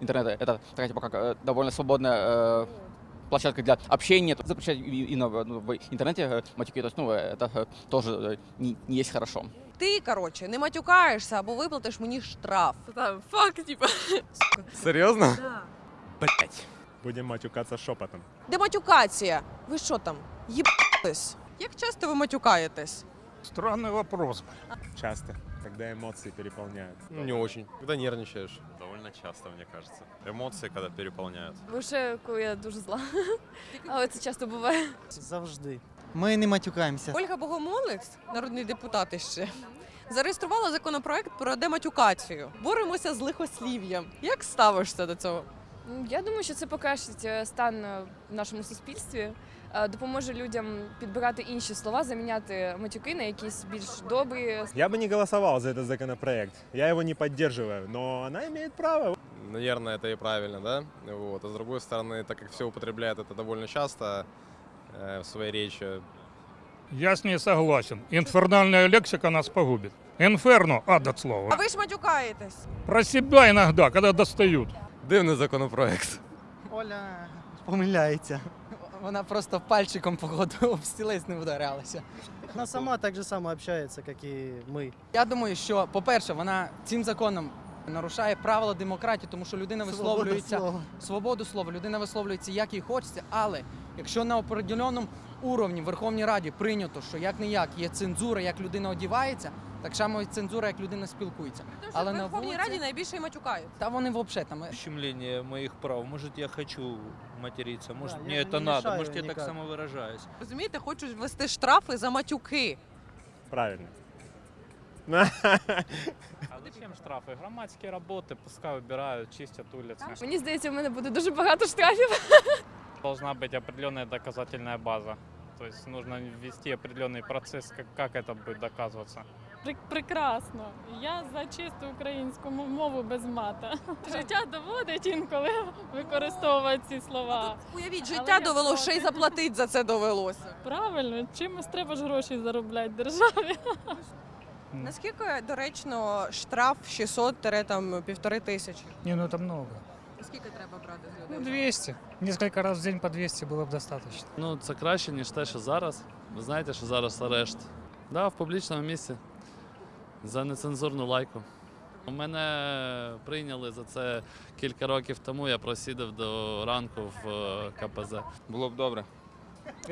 Интернет это такая типа как э, довольно свободная э, площадка для общения. Запрещать и, и на- ну, в интернете э, матюки, то есть, ну, э, это э, тоже э, не, не есть хорошо. Ти, коротше, не матюкаєшся або виплатиш мені штраф. Там, фак, типа. Серьезно? Блять. Будем матюкаться шепотом. Дематюкація. Ви що там? Їбатись? Як часто ви матюкаєтесь? Странный вопрос. Часто, когда эмоции переполняют. Ну, не очень. Когда нервничаешь. Довольно часто, мне кажется. Эмоции, когда переполняют. Лише коли я дуже зла. Але це часто буває. Завжди. Ми не матюкаємося. Ольга Богомолець, народний депутат іще, зареєструвала законопроект про дематюкацію. Боремося з лихослів'ям. Як ставишся до цього? М, Я думаю, що це покращить е, стан е, в нашому суспільстві, е, допоможе людям підбирати інші слова, заміняти матюки на якісь більш добрі. Я бы не голосовал за этот законопроект. Я его не поддерживаю, но она имеет право. Наверное, это и правильно, да? Вот. А с другой стороны, так как все употребляют это довольно часто э, в своей речи, Я с ней согласен. Инфернальная лексика нас погубит. Инферно, ад от А слова. ви ж матюкаєтесь. Про себя иногда, когда достают. Дивний законопроект. Оля помиляється. Вона просто пальчиком походу об стілець не вдарялася. Она сама так же само общается, как и мы. Я думаю, що, по-перше, вона цим законом нарушає правила демократії, тому що людина висловлюється слова. свободу слова, людина висловлюється як їй хочеться, але якщо на определеному уровні в Верховній Раді прийнято, що як не як є цензура, як людина одівається, так само і цензура, як людина спілкується. Але в на Верховній вулиці- Раді найбільше і матюкають. Та вони взагалі там. ущемление моих прав. Может, я хочу материться, может, Да, мне я это не надо, мешаю может, я так никак. самовыражаюсь. Розумієте, хочуть ввести штрафи за матюки. Правильно. А зачем штрафи? Громадські роботи, пускай убирають, чистять вулиці. Мені здається, в мене буде дуже багато штрафів. Должна быть определенная доказательная база. То есть нужно ввести определенный процесс, как, как это будет доказываться. Прекрасно. Я за чисту українську м- мову без мата. Життя доводить інколи використовувати ці слова. Уявіть, Але життя я довело, проти. ще й заплатити за це довелося. Правильно, чимось треба ж гроші заробляти державі. Наскільки доречно штраф 600 там півтори тисячі? Не, ну это много. Скільки треба брати з Ну, людей? 200. Несколько раз в день по 200 было бы достаточно. Ну, це краще, ніж те, що зараз. Ви знаєте, що зараз арешт. Да, в публічному місці. За нецензурну лайку. Мене прийняли за це кілька років тому. Я просідав до ранку в е, КПЗ. Було б добре.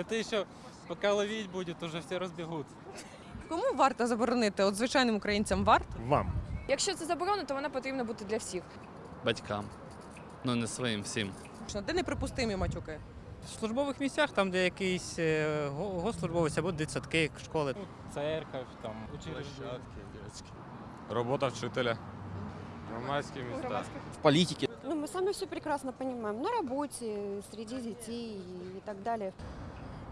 Це ще, поки ловіть буде, уже всі розбігуться. Кому варто заборонити? От звичайним українцям варто? Вам. Якщо це заборонено, то вона потрібна бути для всіх. Батькам. Ну, не своїм всім. Де неприпустимі матюки? В службових місцях, там, де якийсь е, го- госслужбовець або дитсадки, школи. Церковь, там, учреждення. Робота вчителя. Громадські міста. В политике. Ну, мы сами все прекрасно понимаем. На работе, среди детей и так далее.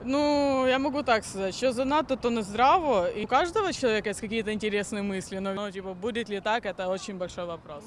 Ну, я можу так сказати, що занадто то не здраво, і у кожного чоловіка є якісь інтересні мислі, но, ну, типу, буде ли так, це дуже великий вопрос.